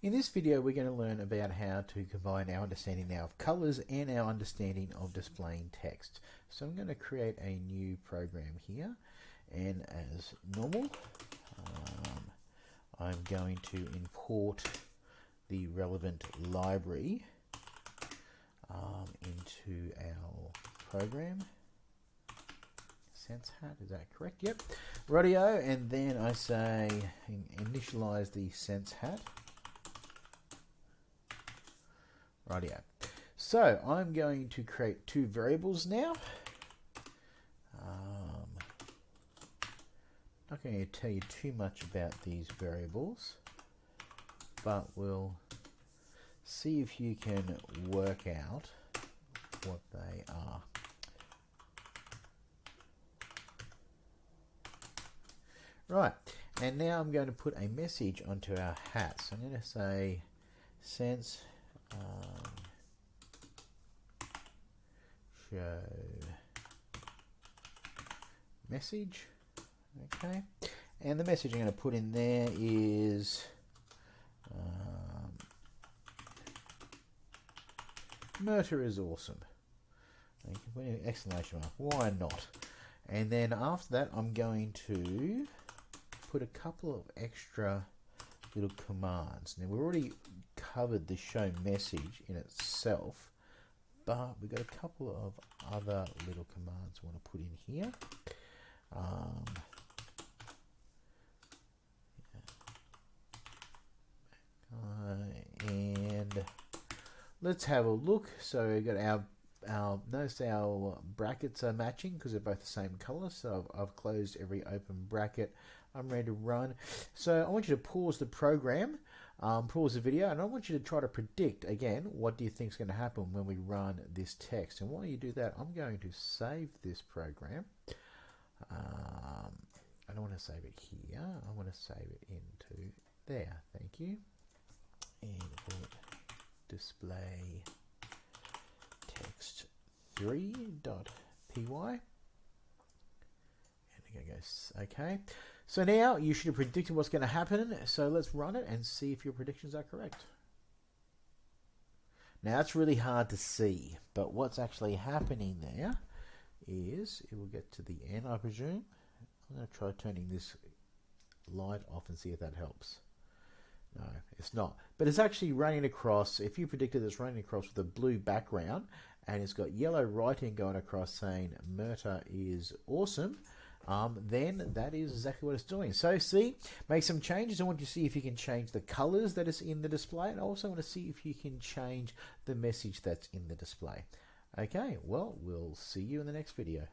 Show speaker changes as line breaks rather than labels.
In this video we're going to learn about how to combine our understanding now of colors and our understanding of displaying text. So I'm going to create a new program here and as normal um, I'm going to import the relevant library um, into our program. Sense hat, is that correct? Yep. Radio, and then I say initialize the sense hat. Rightio. So I'm going to create two variables now. Um, not going to tell you too much about these variables, but we'll see if you can work out what they are. Right, and now I'm going to put a message onto our hat. So I'm going to say sense um, show message. Okay. And the message I'm going to put in there is um, Murta is awesome. You. Can put an exclamation mark. Why not? And then after that I'm going to put a couple of extra little commands now we've already covered the show message in itself, but we've got a couple of other little commands we want to put in here. Um, uh, and let's have a look. So we've got our our notice our brackets are matching because they're both the same color. So I've, I've closed every open bracket. I'm ready to run. So I want you to pause the program um, pause the video and I want you to try to predict again what do you think is going to happen when we run this text. And while you do that I'm going to save this program. Um, I don't want to save it here. I want to save it into there. Thank you. And display text 3.py and again goes okay so now you should have predicted what's going to happen. So let's run it and see if your predictions are correct. Now that's really hard to see, but what's actually happening there is it will get to the end, I presume. I'm going to try turning this light off and see if that helps. No, it's not. But it's actually running across, if you predicted it's running across with a blue background and it's got yellow writing going across saying Murta is awesome, um, then that is exactly what it's doing. So see, make some changes. I want you to see if you can change the colors that is in the display. And I also want to see if you can change the message that's in the display. Okay, well, we'll see you in the next video.